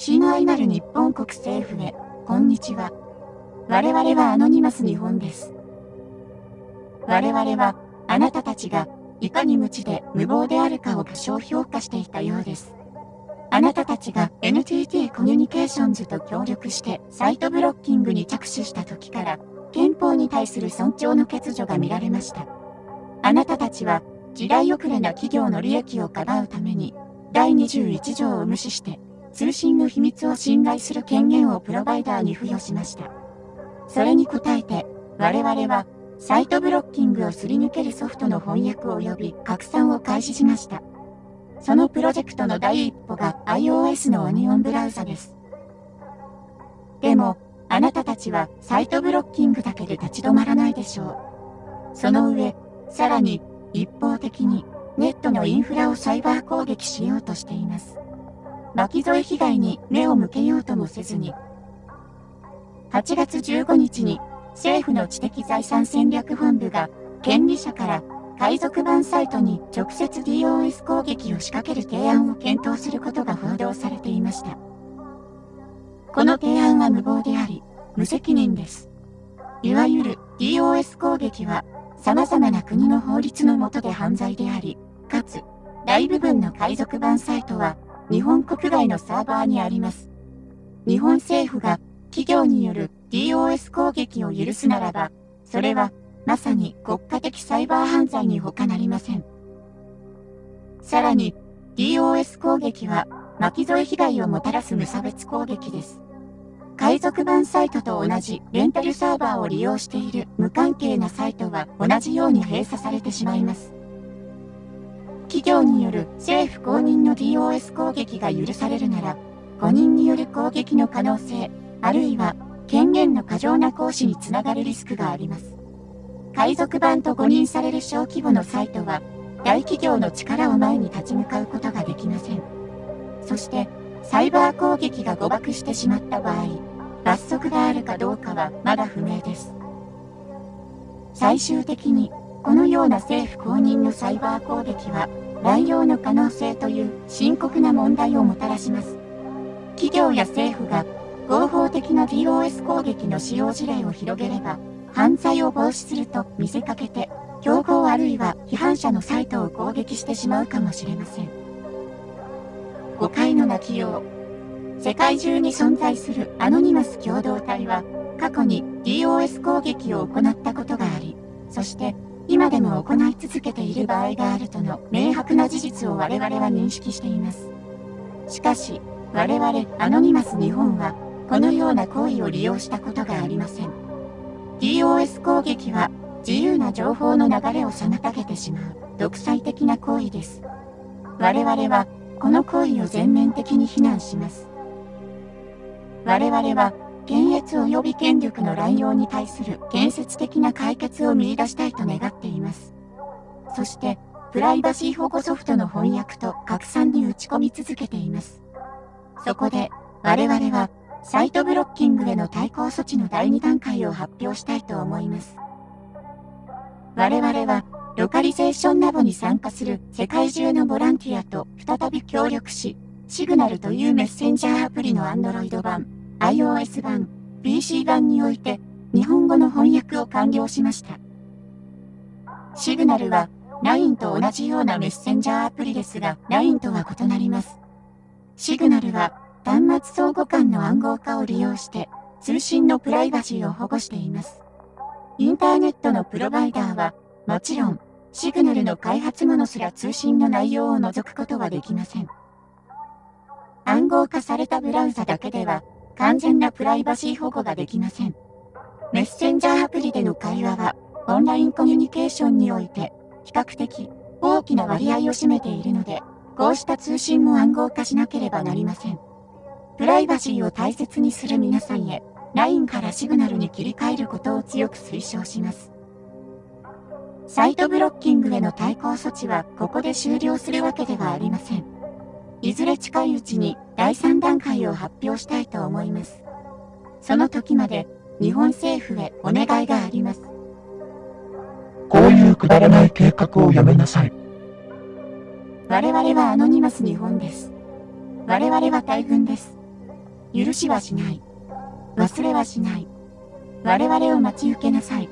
親愛なる日本国政府へ、こんにちは。我々はアノニマス日本です。我々は、あなたたちが、いかに無知で無謀であるかを過小評価していたようです。あなたたちが NTT コミュニケーションズと協力してサイトブロッキングに着手した時から、憲法に対する尊重の欠如が見られました。あなたたちは、時代遅れな企業の利益をかばうために、第21条を無視して、通信の秘密を侵害する権限をプロバイダーに付与しました。それに応えて、我々は、サイトブロッキングをすり抜けるソフトの翻訳及び拡散を開始しました。そのプロジェクトの第一歩が iOS のオニオンブラウザです。でも、あなたたちはサイトブロッキングだけで立ち止まらないでしょう。その上、さらに、一方的に、ネットのインフラをサイバー攻撃しようとしています。巻き添え被害に目を向けようともせずに、8月15日に政府の知的財産戦略本部が権利者から海賊版サイトに直接 DOS 攻撃を仕掛ける提案を検討することが報道されていました。この提案は無謀であり、無責任です。いわゆる DOS 攻撃は様々な国の法律の下で犯罪であり、かつ、大部分の海賊版サイトは日本国外のサーバーにあります。日本政府が企業による DOS 攻撃を許すならば、それはまさに国家的サイバー犯罪に他なりません。さらに、DOS 攻撃は巻き添え被害をもたらす無差別攻撃です。海賊版サイトと同じレンタルサーバーを利用している無関係なサイトは同じように閉鎖されてしまいます。企業による政府公認の DOS 攻撃が許されるなら、誤認による攻撃の可能性、あるいは権限の過剰な行使につながるリスクがあります。海賊版と誤認される小規模のサイトは、大企業の力を前に立ち向かうことができません。そして、サイバー攻撃が誤爆してしまった場合、罰則があるかどうかはまだ不明です。最終的に、このような政府公認のサイバー攻撃は、乱用の可能性という深刻な問題をもたらします。企業や政府が合法的な DOS 攻撃の使用事例を広げれば、犯罪を防止すると見せかけて、競合あるいは批判者のサイトを攻撃してしまうかもしれません。誤解の泣きよう。世界中に存在するアノニマス共同体は、過去に DOS 攻撃を行ったことがあり、そして今でも行い続けている場合があるとの明白な事実を我々は認識しています。しかし、我々アノニマス日本は、このような行為を利用したことがありません。DOS 攻撃は、自由な情報の流れを妨げてしまう、独裁的な行為です。我々は、この行為を全面的に非難します。我々は、検閲及び権力の乱用に対する建設的な解決を見出したいと願っています。そして、プライバシー保護ソフトの翻訳と拡散に打ち込み続けています。そこで、我々は、サイトブロッキングへの対抗措置の第2段階を発表したいと思います。我々は、ロカリゼーションラボに参加する世界中のボランティアと再び協力し、シグナルというメッセンジャーアプリの Android 版、iOS 版、PC 版において、日本語の翻訳を完了しました。シグナルは、LINE と同じようなメッセンジャーアプリですが、LINE とは異なります。シグナルは、端末相互間の暗号化を利用して、通信のプライバシーを保護しています。インターネットのプロバイダーは、もちろん、シグナルの開発者すら通信の内容を除くことはできません。暗号化されたブラウザだけでは、完全なプライバシー保護ができません。メッセンジャーアプリでの会話は、オンラインコミュニケーションにおいて、比較的大きな割合を占めているので、こうした通信も暗号化しなければなりません。プライバシーを大切にする皆さんへ、LINE からシグナルに切り替えることを強く推奨します。サイトブロッキングへの対抗措置はここで終了するわけではありません。いずれ近いうちに第3段階を発表したいと思います。その時まで日本政府へお願いがあります。こういうくだらない計画をやめなさい。我々はアノニマス日本です。我々は大軍です。許しはしない。忘れはしない。我々を待ち受けなさい。